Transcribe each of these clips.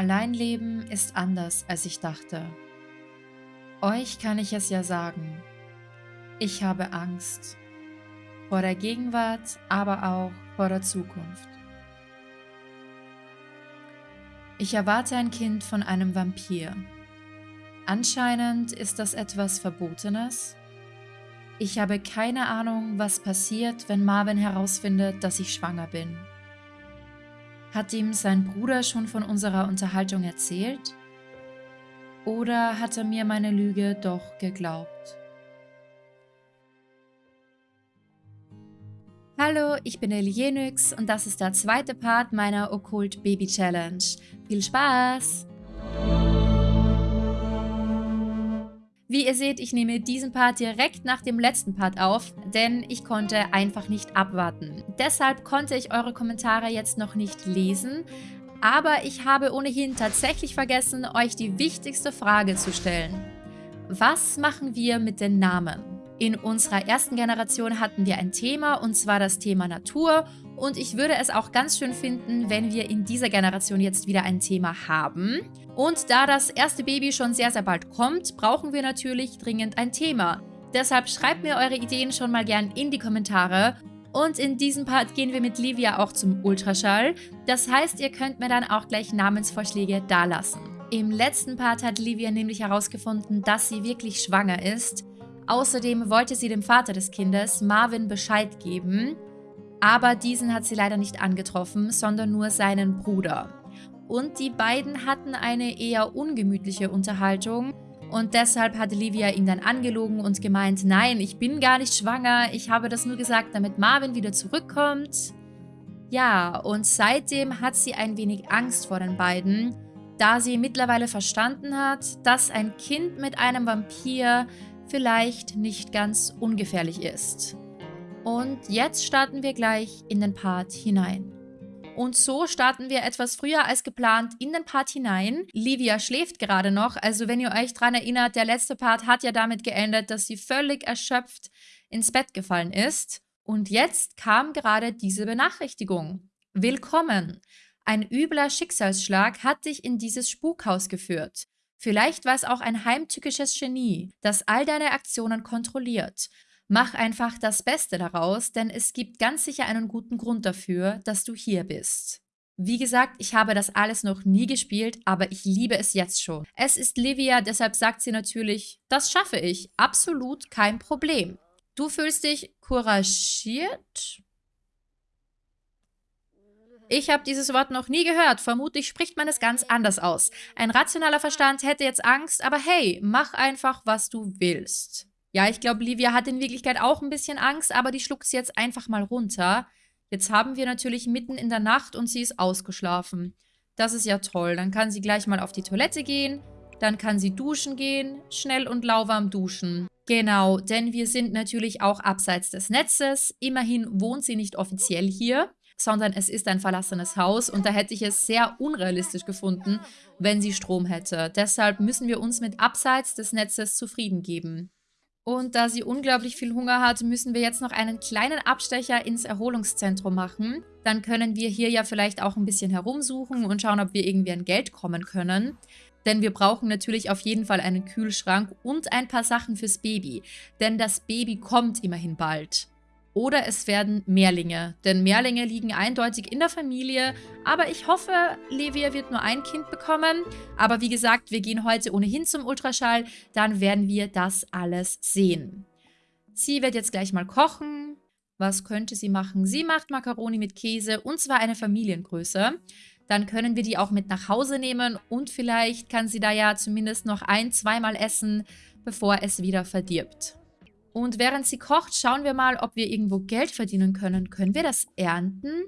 Alleinleben ist anders, als ich dachte. Euch kann ich es ja sagen. Ich habe Angst. Vor der Gegenwart, aber auch vor der Zukunft. Ich erwarte ein Kind von einem Vampir. Anscheinend ist das etwas Verbotenes. Ich habe keine Ahnung, was passiert, wenn Marvin herausfindet, dass ich schwanger bin. Hat ihm sein Bruder schon von unserer Unterhaltung erzählt? Oder hat er mir meine Lüge doch geglaubt? Hallo, ich bin Elienix und das ist der zweite Part meiner Okkult Baby Challenge. Viel Spaß! Wie ihr seht, ich nehme diesen Part direkt nach dem letzten Part auf, denn ich konnte einfach nicht abwarten. Deshalb konnte ich eure Kommentare jetzt noch nicht lesen, aber ich habe ohnehin tatsächlich vergessen, euch die wichtigste Frage zu stellen. Was machen wir mit den Namen? In unserer ersten Generation hatten wir ein Thema, und zwar das Thema Natur. Und ich würde es auch ganz schön finden, wenn wir in dieser Generation jetzt wieder ein Thema haben. Und da das erste Baby schon sehr, sehr bald kommt, brauchen wir natürlich dringend ein Thema. Deshalb schreibt mir eure Ideen schon mal gern in die Kommentare. Und in diesem Part gehen wir mit Livia auch zum Ultraschall. Das heißt, ihr könnt mir dann auch gleich Namensvorschläge dalassen. Im letzten Part hat Livia nämlich herausgefunden, dass sie wirklich schwanger ist. Außerdem wollte sie dem Vater des Kindes, Marvin, Bescheid geben. Aber diesen hat sie leider nicht angetroffen, sondern nur seinen Bruder und die beiden hatten eine eher ungemütliche Unterhaltung. Und deshalb hat Livia ihn dann angelogen und gemeint, nein, ich bin gar nicht schwanger, ich habe das nur gesagt, damit Marvin wieder zurückkommt. Ja, und seitdem hat sie ein wenig Angst vor den beiden, da sie mittlerweile verstanden hat, dass ein Kind mit einem Vampir vielleicht nicht ganz ungefährlich ist. Und jetzt starten wir gleich in den Part hinein. Und so starten wir etwas früher als geplant in den Part hinein. Livia schläft gerade noch, also wenn ihr euch daran erinnert, der letzte Part hat ja damit geendet, dass sie völlig erschöpft ins Bett gefallen ist. Und jetzt kam gerade diese Benachrichtigung. Willkommen! Ein übler Schicksalsschlag hat dich in dieses Spukhaus geführt. Vielleicht war es auch ein heimtückisches Genie, das all deine Aktionen kontrolliert. Mach einfach das Beste daraus, denn es gibt ganz sicher einen guten Grund dafür, dass du hier bist. Wie gesagt, ich habe das alles noch nie gespielt, aber ich liebe es jetzt schon. Es ist Livia, deshalb sagt sie natürlich, das schaffe ich, absolut kein Problem. Du fühlst dich couragiert? Ich habe dieses Wort noch nie gehört. Vermutlich spricht man es ganz anders aus. Ein rationaler Verstand hätte jetzt Angst, aber hey, mach einfach, was du willst. Ja, ich glaube, Livia hat in Wirklichkeit auch ein bisschen Angst, aber die schluckt sie jetzt einfach mal runter. Jetzt haben wir natürlich mitten in der Nacht und sie ist ausgeschlafen. Das ist ja toll. Dann kann sie gleich mal auf die Toilette gehen. Dann kann sie duschen gehen. Schnell und lauwarm duschen. Genau, denn wir sind natürlich auch abseits des Netzes. Immerhin wohnt sie nicht offiziell hier, sondern es ist ein verlassenes Haus und da hätte ich es sehr unrealistisch gefunden, wenn sie Strom hätte. Deshalb müssen wir uns mit abseits des Netzes zufrieden geben. Und da sie unglaublich viel Hunger hat, müssen wir jetzt noch einen kleinen Abstecher ins Erholungszentrum machen. Dann können wir hier ja vielleicht auch ein bisschen herumsuchen und schauen, ob wir irgendwie an Geld kommen können. Denn wir brauchen natürlich auf jeden Fall einen Kühlschrank und ein paar Sachen fürs Baby. Denn das Baby kommt immerhin bald. Oder es werden Mehrlinge, denn Mehrlinge liegen eindeutig in der Familie. Aber ich hoffe, Levia wird nur ein Kind bekommen. Aber wie gesagt, wir gehen heute ohnehin zum Ultraschall. Dann werden wir das alles sehen. Sie wird jetzt gleich mal kochen. Was könnte sie machen? Sie macht Macaroni mit Käse und zwar eine Familiengröße. Dann können wir die auch mit nach Hause nehmen und vielleicht kann sie da ja zumindest noch ein-, zweimal essen, bevor es wieder verdirbt. Und während sie kocht, schauen wir mal, ob wir irgendwo Geld verdienen können. Können wir das ernten?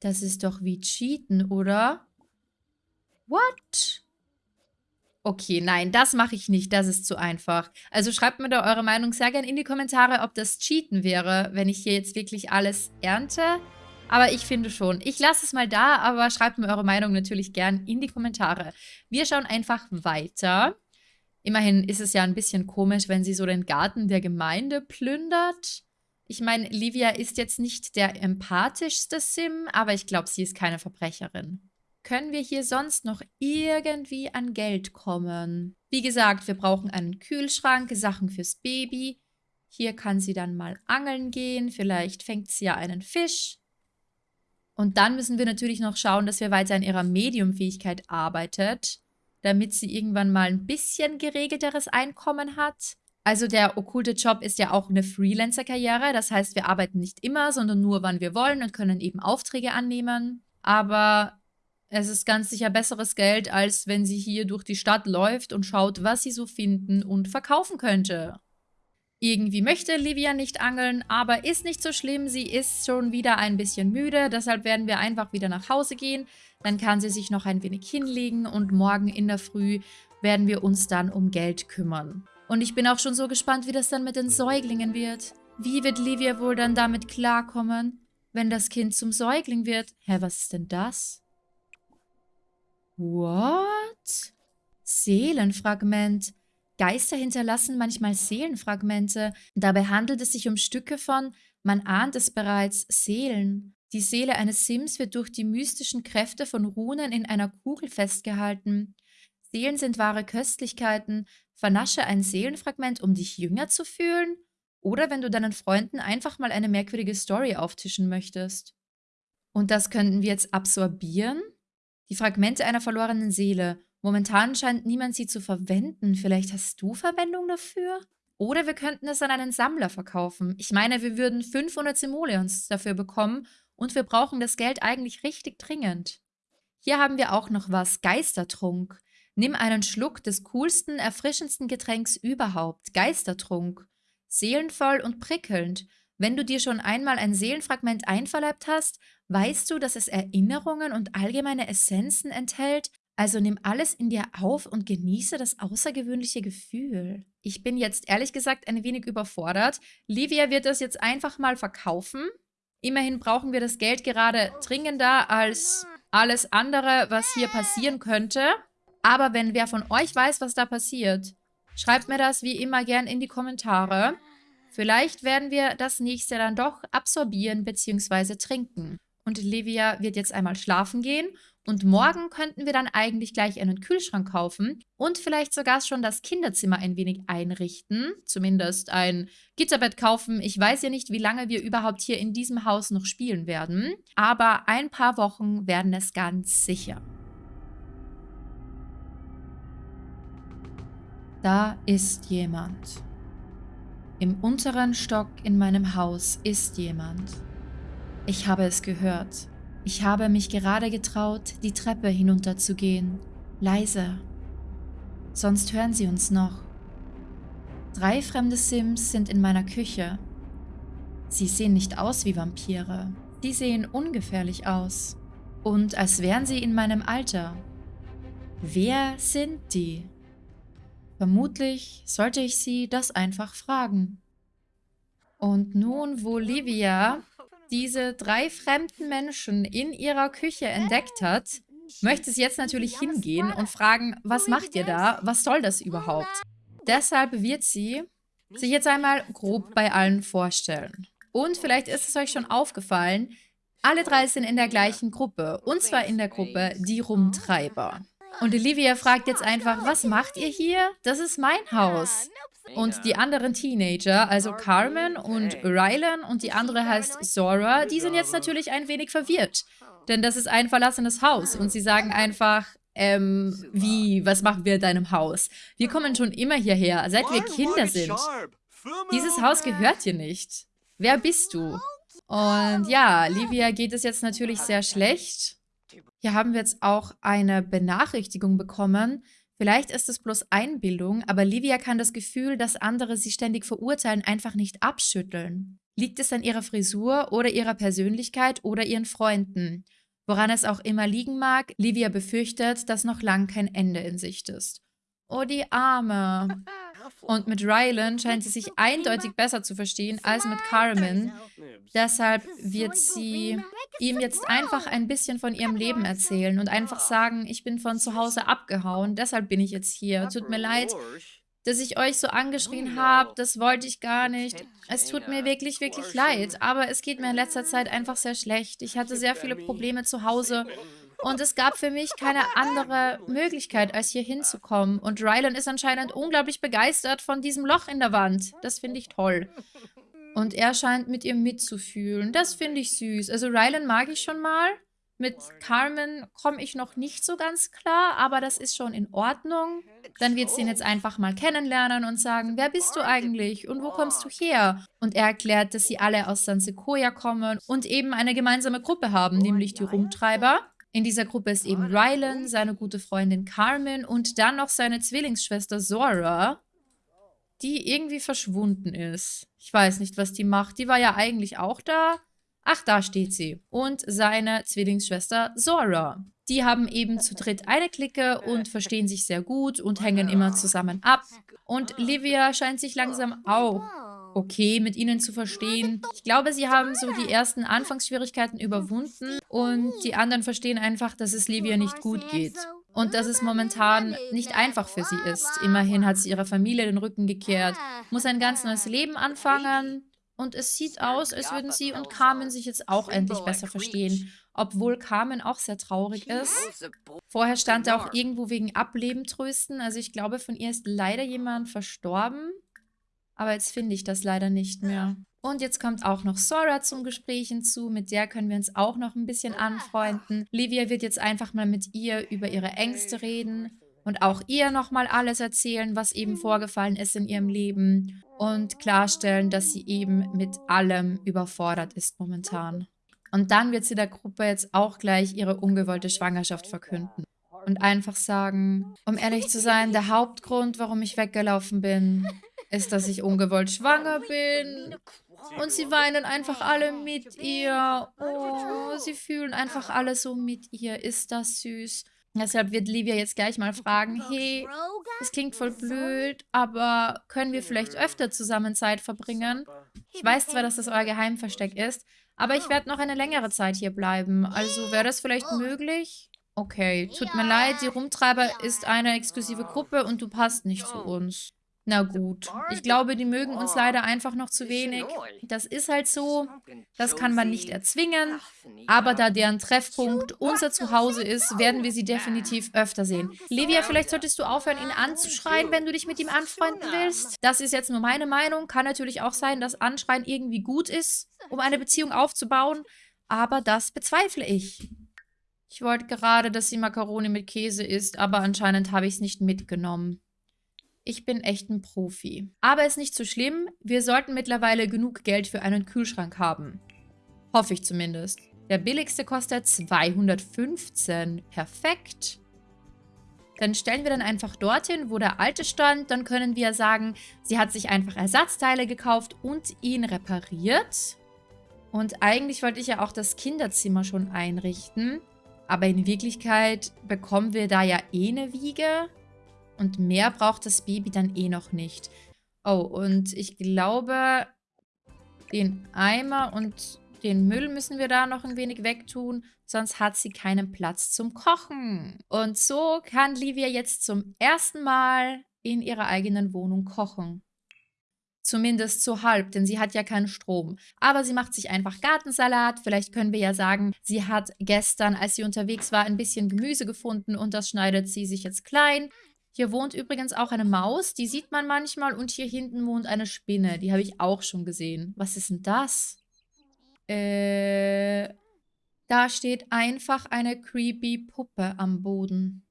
Das ist doch wie Cheaten, oder? What? Okay, nein, das mache ich nicht. Das ist zu einfach. Also schreibt mir da eure Meinung sehr gerne in die Kommentare, ob das Cheaten wäre, wenn ich hier jetzt wirklich alles ernte. Aber ich finde schon. Ich lasse es mal da, aber schreibt mir eure Meinung natürlich gern in die Kommentare. Wir schauen einfach weiter. Immerhin ist es ja ein bisschen komisch, wenn sie so den Garten der Gemeinde plündert. Ich meine, Livia ist jetzt nicht der empathischste Sim, aber ich glaube, sie ist keine Verbrecherin. können wir hier sonst noch irgendwie an Geld kommen? Wie gesagt, wir brauchen einen Kühlschrank, Sachen fürs Baby. Hier kann sie dann mal angeln gehen. Vielleicht fängt sie ja einen Fisch. Und dann müssen wir natürlich noch schauen, dass wir weiter an ihrer Mediumfähigkeit arbeitet, damit sie irgendwann mal ein bisschen geregelteres Einkommen hat. Also der okkulte Job ist ja auch eine Freelancer-Karriere. Das heißt, wir arbeiten nicht immer, sondern nur, wann wir wollen und können eben Aufträge annehmen. Aber es ist ganz sicher besseres Geld, als wenn sie hier durch die Stadt läuft und schaut, was sie so finden und verkaufen könnte. Irgendwie möchte Livia nicht angeln, aber ist nicht so schlimm. Sie ist schon wieder ein bisschen müde, deshalb werden wir einfach wieder nach Hause gehen. Dann kann sie sich noch ein wenig hinlegen und morgen in der Früh werden wir uns dann um Geld kümmern. Und ich bin auch schon so gespannt, wie das dann mit den Säuglingen wird. Wie wird Livia wohl dann damit klarkommen, wenn das Kind zum Säugling wird? Hä, was ist denn das? What? Seelenfragment. Geister hinterlassen manchmal Seelenfragmente. Dabei handelt es sich um Stücke von, man ahnt es bereits, Seelen. Die Seele eines Sims wird durch die mystischen Kräfte von Runen in einer Kugel festgehalten. Seelen sind wahre Köstlichkeiten. Vernasche ein Seelenfragment, um dich jünger zu fühlen? Oder wenn du deinen Freunden einfach mal eine merkwürdige Story auftischen möchtest. Und das könnten wir jetzt absorbieren? Die Fragmente einer verlorenen Seele. Momentan scheint niemand sie zu verwenden. Vielleicht hast du Verwendung dafür? Oder wir könnten es an einen Sammler verkaufen. Ich meine, wir würden 500 Simoleons dafür bekommen und wir brauchen das Geld eigentlich richtig dringend. Hier haben wir auch noch was. Geistertrunk. Nimm einen Schluck des coolsten, erfrischendsten Getränks überhaupt. Geistertrunk. Seelenvoll und prickelnd. Wenn du dir schon einmal ein Seelenfragment einverleibt hast, weißt du, dass es Erinnerungen und allgemeine Essenzen enthält, also nimm alles in dir auf und genieße das außergewöhnliche Gefühl. Ich bin jetzt ehrlich gesagt ein wenig überfordert. Livia wird das jetzt einfach mal verkaufen. Immerhin brauchen wir das Geld gerade dringender als alles andere, was hier passieren könnte. Aber wenn wer von euch weiß, was da passiert, schreibt mir das wie immer gern in die Kommentare. Vielleicht werden wir das nächste dann doch absorbieren bzw. trinken. Und Livia wird jetzt einmal schlafen gehen und morgen könnten wir dann eigentlich gleich einen Kühlschrank kaufen und vielleicht sogar schon das Kinderzimmer ein wenig einrichten. Zumindest ein Gitterbett kaufen. Ich weiß ja nicht, wie lange wir überhaupt hier in diesem Haus noch spielen werden. Aber ein paar Wochen werden es ganz sicher. Da ist jemand. Im unteren Stock in meinem Haus ist jemand. Ich habe es gehört. Ich habe mich gerade getraut, die Treppe hinunterzugehen. Leise. Sonst hören sie uns noch. Drei fremde Sims sind in meiner Küche. Sie sehen nicht aus wie Vampire. Die sehen ungefährlich aus. Und als wären sie in meinem Alter. Wer sind die? Vermutlich sollte ich sie das einfach fragen. Und nun, wo Livia diese drei fremden Menschen in ihrer Küche entdeckt hat, möchte sie jetzt natürlich hingehen und fragen, was macht ihr da? Was soll das überhaupt? Deshalb wird sie sich jetzt einmal grob bei allen vorstellen. Und vielleicht ist es euch schon aufgefallen, alle drei sind in der gleichen Gruppe. Und zwar in der Gruppe Die Rumtreiber. Und Olivia fragt jetzt einfach, was macht ihr hier? Das ist mein Haus. Und die anderen Teenager, also Carmen und Rylan und die andere heißt Zora, die sind jetzt natürlich ein wenig verwirrt. Denn das ist ein verlassenes Haus und sie sagen einfach, ähm, wie, was machen wir in deinem Haus? Wir kommen schon immer hierher, seit wir Kinder sind. Dieses Haus gehört dir nicht. Wer bist du? Und ja, Livia geht es jetzt natürlich sehr schlecht. Hier haben wir jetzt auch eine Benachrichtigung bekommen, Vielleicht ist es bloß Einbildung, aber Livia kann das Gefühl, dass andere sie ständig verurteilen, einfach nicht abschütteln. Liegt es an ihrer Frisur oder ihrer Persönlichkeit oder ihren Freunden? Woran es auch immer liegen mag, Livia befürchtet, dass noch lang kein Ende in Sicht ist. Oh, die Arme. Und mit Rylan scheint sie sich eindeutig besser zu verstehen als mit Carmen. Deshalb wird sie ihm jetzt einfach ein bisschen von ihrem Leben erzählen und einfach sagen, ich bin von zu Hause abgehauen, deshalb bin ich jetzt hier. Tut mir leid, dass ich euch so angeschrien habe, das wollte ich gar nicht. Es tut mir wirklich, wirklich leid, aber es geht mir in letzter Zeit einfach sehr schlecht. Ich hatte sehr viele Probleme zu Hause Und es gab für mich keine andere Möglichkeit, als hier hinzukommen. Und Rylan ist anscheinend unglaublich begeistert von diesem Loch in der Wand. Das finde ich toll. Und er scheint mit ihr mitzufühlen. Das finde ich süß. Also Rylan mag ich schon mal. Mit Carmen komme ich noch nicht so ganz klar, aber das ist schon in Ordnung. Dann wird sie ihn jetzt einfach mal kennenlernen und sagen, wer bist du eigentlich und wo kommst du her? Und er erklärt, dass sie alle aus San Sequoia kommen und eben eine gemeinsame Gruppe haben, nämlich die Rumtreiber. In dieser Gruppe ist eben Rylan, seine gute Freundin Carmen und dann noch seine Zwillingsschwester Zora, die irgendwie verschwunden ist. Ich weiß nicht, was die macht. Die war ja eigentlich auch da, Ach, da steht sie. Und seine Zwillingsschwester Zora. Die haben eben zu dritt eine Clique und verstehen sich sehr gut und hängen immer zusammen ab. Und Livia scheint sich langsam auch okay mit ihnen zu verstehen. Ich glaube, sie haben so die ersten Anfangsschwierigkeiten überwunden und die anderen verstehen einfach, dass es Livia nicht gut geht. Und dass es momentan nicht einfach für sie ist. Immerhin hat sie ihrer Familie den Rücken gekehrt, muss ein ganz neues Leben anfangen und es sieht aus, als würden sie und Carmen sich jetzt auch endlich besser verstehen. Obwohl Carmen auch sehr traurig ist. Vorher stand er auch irgendwo wegen Ableben trösten. Also ich glaube, von ihr ist leider jemand verstorben. Aber jetzt finde ich das leider nicht mehr. Und jetzt kommt auch noch Sora zum Gespräch hinzu. Mit der können wir uns auch noch ein bisschen anfreunden. Livia wird jetzt einfach mal mit ihr über ihre Ängste reden und auch ihr nochmal alles erzählen, was eben vorgefallen ist in ihrem Leben und klarstellen, dass sie eben mit allem überfordert ist momentan. Und dann wird sie der Gruppe jetzt auch gleich ihre ungewollte Schwangerschaft verkünden. Und einfach sagen, um ehrlich zu sein, der Hauptgrund, warum ich weggelaufen bin, ist, dass ich ungewollt schwanger bin. Und sie weinen einfach alle mit ihr. Oh, sie fühlen einfach alle so mit ihr. Ist das süß? Deshalb wird Livia jetzt gleich mal fragen, hey, das klingt voll blöd, aber können wir vielleicht öfter zusammen Zeit verbringen? Ich weiß zwar, dass das euer Geheimversteck ist, aber ich werde noch eine längere Zeit hier bleiben. Also wäre das vielleicht möglich? Okay, tut mir leid, die Rumtreiber ist eine exklusive Gruppe und du passt nicht zu uns. Na gut, ich glaube, die mögen uns leider einfach noch zu wenig. Das ist halt so, das kann man nicht erzwingen. Aber da deren Treffpunkt unser Zuhause ist, werden wir sie definitiv öfter sehen. Livia, vielleicht solltest du aufhören, ihn anzuschreien, wenn du dich mit ihm anfreunden willst. Das ist jetzt nur meine Meinung. Kann natürlich auch sein, dass Anschreien irgendwie gut ist, um eine Beziehung aufzubauen. Aber das bezweifle ich. Ich wollte gerade, dass sie Makaroni mit Käse isst, aber anscheinend habe ich es nicht mitgenommen. Ich bin echt ein Profi. Aber ist nicht so schlimm. Wir sollten mittlerweile genug Geld für einen Kühlschrank haben. Hoffe ich zumindest. Der billigste kostet 215. Perfekt. Dann stellen wir dann einfach dorthin, wo der alte stand. Dann können wir sagen, sie hat sich einfach Ersatzteile gekauft und ihn repariert. Und eigentlich wollte ich ja auch das Kinderzimmer schon einrichten. Aber in Wirklichkeit bekommen wir da ja eh eine Wiege. Und mehr braucht das Baby dann eh noch nicht. Oh, und ich glaube, den Eimer und den Müll müssen wir da noch ein wenig wegtun, sonst hat sie keinen Platz zum Kochen. Und so kann Livia jetzt zum ersten Mal in ihrer eigenen Wohnung kochen. Zumindest so halb, denn sie hat ja keinen Strom. Aber sie macht sich einfach Gartensalat. Vielleicht können wir ja sagen, sie hat gestern, als sie unterwegs war, ein bisschen Gemüse gefunden und das schneidet sie sich jetzt klein. Hier wohnt übrigens auch eine Maus, die sieht man manchmal. Und hier hinten wohnt eine Spinne, die habe ich auch schon gesehen. Was ist denn das? Äh, da steht einfach eine creepy Puppe am Boden.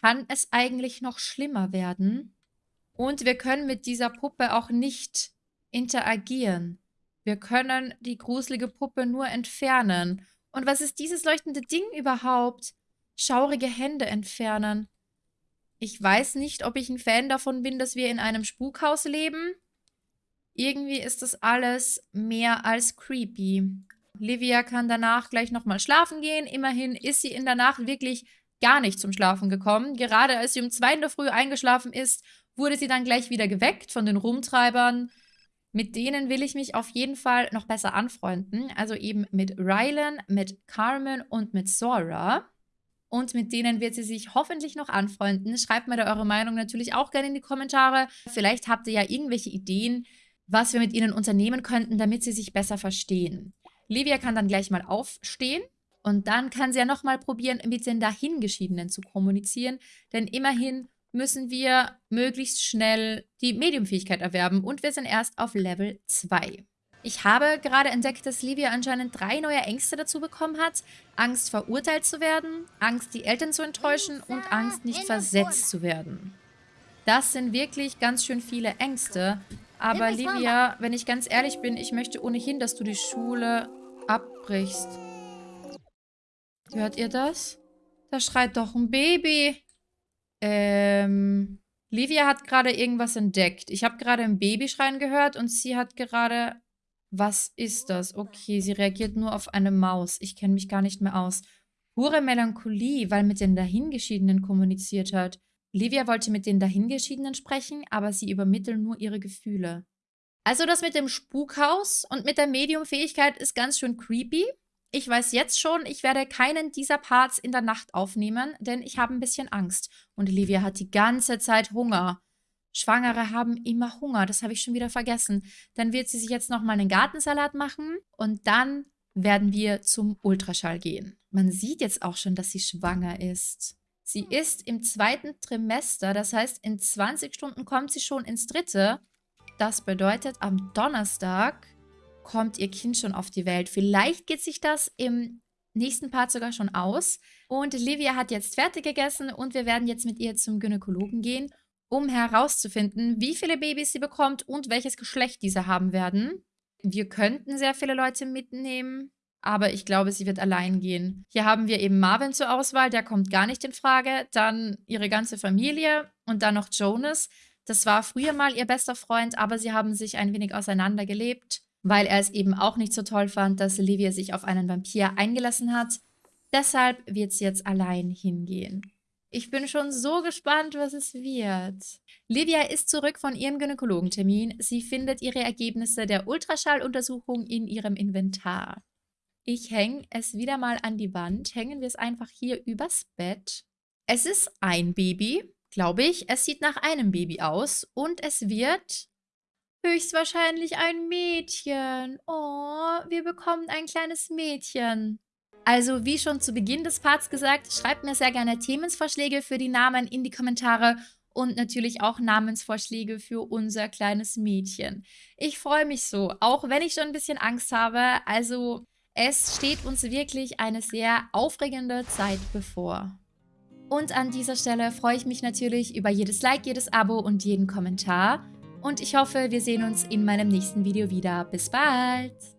Kann es eigentlich noch schlimmer werden? Und wir können mit dieser Puppe auch nicht interagieren. Wir können die gruselige Puppe nur entfernen. Und was ist dieses leuchtende Ding überhaupt? Schaurige Hände entfernen. Ich weiß nicht, ob ich ein Fan davon bin, dass wir in einem Spukhaus leben. Irgendwie ist das alles mehr als creepy. Livia kann danach gleich nochmal schlafen gehen. Immerhin ist sie in der Nacht wirklich gar nicht zum Schlafen gekommen. Gerade als sie um zwei in der Früh eingeschlafen ist, wurde sie dann gleich wieder geweckt von den Rumtreibern. Mit denen will ich mich auf jeden Fall noch besser anfreunden. Also eben mit Rylan, mit Carmen und mit Sora und mit denen wird sie sich hoffentlich noch anfreunden. Schreibt mir da eure Meinung natürlich auch gerne in die Kommentare. Vielleicht habt ihr ja irgendwelche Ideen, was wir mit ihnen unternehmen könnten, damit sie sich besser verstehen. Livia kann dann gleich mal aufstehen Und dann kann sie ja nochmal probieren, mit den Dahingeschiedenen zu kommunizieren. Denn immerhin müssen wir möglichst schnell die Mediumfähigkeit erwerben. Und wir sind erst auf Level 2. Ich habe gerade entdeckt, dass Livia anscheinend drei neue Ängste dazu bekommen hat. Angst, verurteilt zu werden, Angst, die Eltern zu enttäuschen und Angst, nicht versetzt zu werden. Das sind wirklich ganz schön viele Ängste. Aber Livia, wenn ich ganz ehrlich bin, ich möchte ohnehin, dass du die Schule abbrichst. Hört ihr das? Da schreit doch ein Baby. Ähm, Livia hat gerade irgendwas entdeckt. Ich habe gerade ein Babyschreien gehört und sie hat gerade... Was ist das? Okay, sie reagiert nur auf eine Maus. Ich kenne mich gar nicht mehr aus. Pure Melancholie, weil mit den Dahingeschiedenen kommuniziert hat. Livia wollte mit den Dahingeschiedenen sprechen, aber sie übermitteln nur ihre Gefühle. Also das mit dem Spukhaus und mit der Mediumfähigkeit ist ganz schön creepy. Ich weiß jetzt schon, ich werde keinen dieser Parts in der Nacht aufnehmen, denn ich habe ein bisschen Angst. Und Olivia hat die ganze Zeit Hunger. Schwangere haben immer Hunger, das habe ich schon wieder vergessen. Dann wird sie sich jetzt nochmal einen Gartensalat machen und dann werden wir zum Ultraschall gehen. Man sieht jetzt auch schon, dass sie schwanger ist. Sie ist im zweiten Trimester, das heißt, in 20 Stunden kommt sie schon ins dritte. Das bedeutet, am Donnerstag kommt ihr Kind schon auf die Welt. Vielleicht geht sich das im nächsten Part sogar schon aus. Und Livia hat jetzt fertig gegessen und wir werden jetzt mit ihr zum Gynäkologen gehen, um herauszufinden, wie viele Babys sie bekommt und welches Geschlecht diese haben werden. Wir könnten sehr viele Leute mitnehmen, aber ich glaube, sie wird allein gehen. Hier haben wir eben Marvin zur Auswahl, der kommt gar nicht in Frage. Dann ihre ganze Familie und dann noch Jonas. Das war früher mal ihr bester Freund, aber sie haben sich ein wenig auseinandergelebt weil er es eben auch nicht so toll fand, dass Olivia sich auf einen Vampir eingelassen hat. Deshalb wird sie jetzt allein hingehen. Ich bin schon so gespannt, was es wird. Livia ist zurück von ihrem Gynäkologentermin. Sie findet ihre Ergebnisse der Ultraschalluntersuchung in ihrem Inventar. Ich hänge es wieder mal an die Wand. Hängen wir es einfach hier übers Bett. Es ist ein Baby, glaube ich. Es sieht nach einem Baby aus. Und es wird Höchstwahrscheinlich ein Mädchen. Oh, wir bekommen ein kleines Mädchen. Also, wie schon zu Beginn des Parts gesagt, schreibt mir sehr gerne Themenvorschläge für die Namen in die Kommentare und natürlich auch Namensvorschläge für unser kleines Mädchen. Ich freue mich so, auch wenn ich schon ein bisschen Angst habe. Also, es steht uns wirklich eine sehr aufregende Zeit bevor. Und an dieser Stelle freue ich mich natürlich über jedes Like, jedes Abo und jeden Kommentar und ich hoffe, wir sehen uns in meinem nächsten Video wieder. Bis bald!